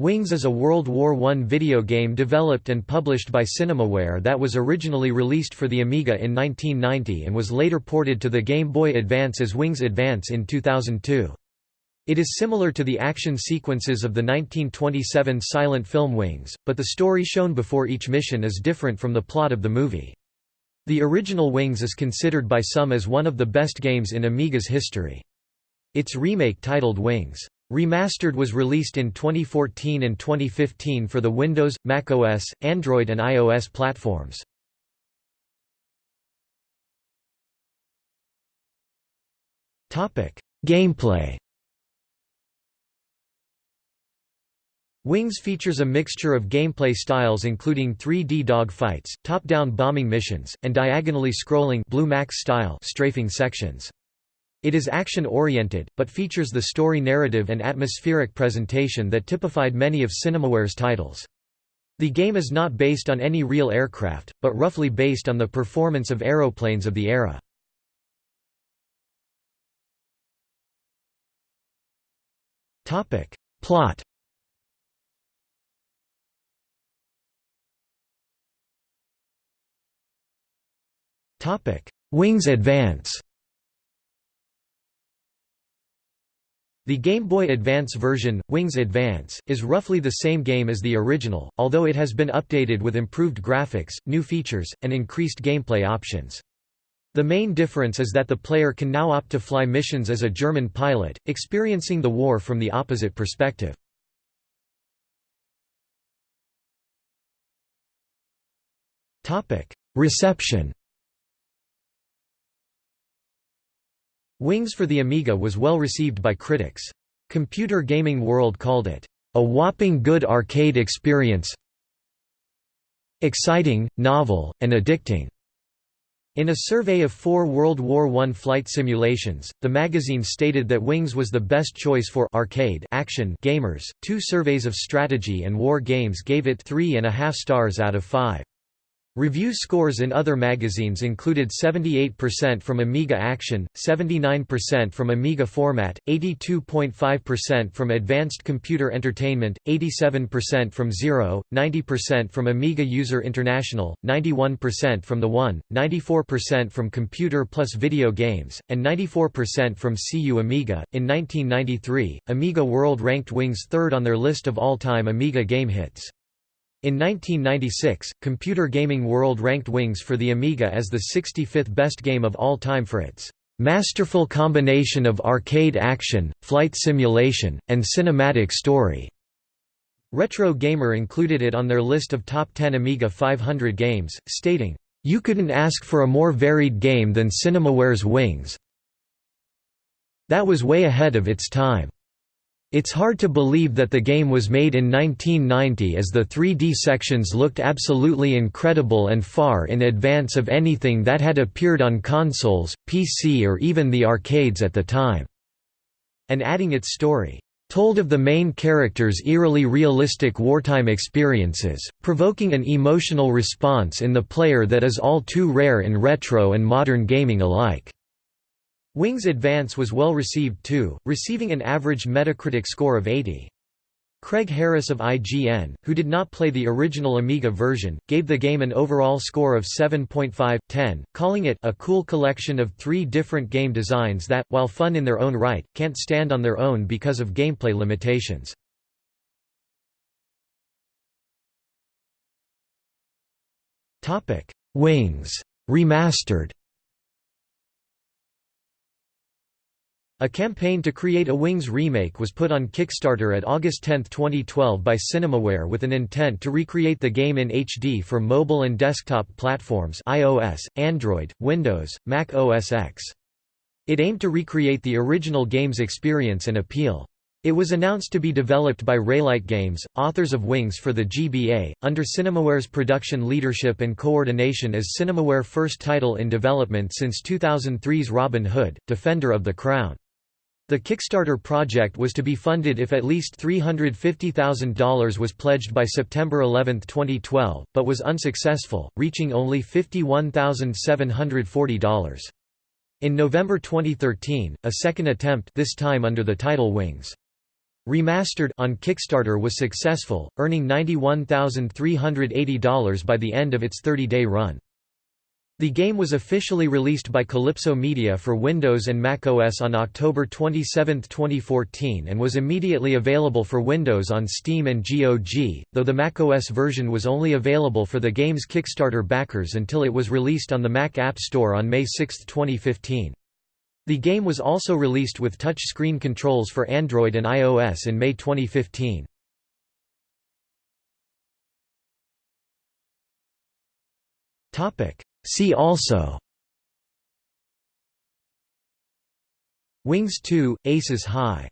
Wings is a World War I video game developed and published by Cinemaware that was originally released for the Amiga in 1990 and was later ported to the Game Boy Advance as Wings Advance in 2002. It is similar to the action sequences of the 1927 silent film Wings, but the story shown before each mission is different from the plot of the movie. The original Wings is considered by some as one of the best games in Amiga's history. Its remake titled Wings Remastered was released in 2014 and 2015 for the Windows, macOS, Android and iOS platforms. Gameplay Wings features a mixture of gameplay styles including 3D dogfights, top-down bombing missions, and diagonally scrolling Blue Max style strafing sections. It is action-oriented, but features the story narrative and atmospheric presentation that typified many of Cinemaware's titles. The game is not based on any real aircraft, but roughly based on the performance of aeroplanes of the era. Plot Wings Advance The Game Boy Advance version, Wings Advance, is roughly the same game as the original, although it has been updated with improved graphics, new features, and increased gameplay options. The main difference is that the player can now opt to fly missions as a German pilot, experiencing the war from the opposite perspective. Reception Wings for the Amiga was well received by critics. Computer Gaming World called it, "...a whopping good arcade experience exciting, novel, and addicting." In a survey of four World War I flight simulations, the magazine stated that Wings was the best choice for arcade action gamers. Two surveys of strategy and war games gave it three and a half stars out of five. Review scores in other magazines included 78% from Amiga Action, 79% from Amiga Format, 82.5% from Advanced Computer Entertainment, 87% from Zero, 90% from Amiga User International, 91% from The One, 94% from Computer Plus Video Games, and 94% from CU Amiga. In 1993, Amiga World ranked Wings third on their list of all-time Amiga game hits. In 1996, Computer Gaming World ranked Wings for the Amiga as the 65th best game of all time for its "...masterful combination of arcade action, flight simulation, and cinematic story." Retro Gamer included it on their list of top 10 Amiga 500 games, stating, "...you couldn't ask for a more varied game than Cinemaware's Wings. That was way ahead of its time." It's hard to believe that the game was made in 1990 as the 3D sections looked absolutely incredible and far in advance of anything that had appeared on consoles, PC or even the arcades at the time." And adding its story, "...told of the main character's eerily realistic wartime experiences, provoking an emotional response in the player that is all too rare in retro and modern gaming alike." Wings Advance was well received too, receiving an average Metacritic score of 80. Craig Harris of IGN, who did not play the original Amiga version, gave the game an overall score of 7.5/10, calling it a cool collection of three different game designs that, while fun in their own right, can't stand on their own because of gameplay limitations. Wings Remastered A campaign to create a Wings remake was put on Kickstarter at August 10, 2012 by Cinemaware with an intent to recreate the game in HD for mobile and desktop platforms iOS, Android, Windows, Mac OS X. It aimed to recreate the original game's experience and appeal. It was announced to be developed by Raylight Games, authors of Wings for the GBA, under Cinemaware's production leadership and coordination as Cinemaware first title in development since 2003's Robin Hood, Defender of the Crown. The Kickstarter project was to be funded if at least $350,000 was pledged by September 11, 2012, but was unsuccessful, reaching only $51,740. In November 2013, a second attempt this time under the title Wings. Remastered on Kickstarter was successful, earning $91,380 by the end of its 30-day run. The game was officially released by Kalypso Media for Windows and Mac OS on October 27, 2014 and was immediately available for Windows on Steam and GOG, though the Mac OS version was only available for the game's Kickstarter backers until it was released on the Mac App Store on May 6, 2015. The game was also released with touch-screen controls for Android and iOS in May 2015. Topic See also. Wings 2, Aces High